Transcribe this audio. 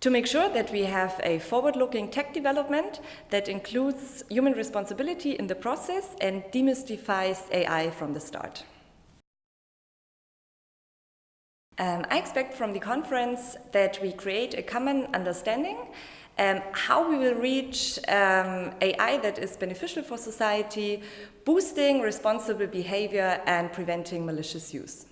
to make sure that we have a forward-looking tech development that includes human responsibility in the process and demystifies AI from the start. Um, I expect from the conference that we create a common understanding um, how we will reach um, AI that is beneficial for society, boosting responsible behavior and preventing malicious use.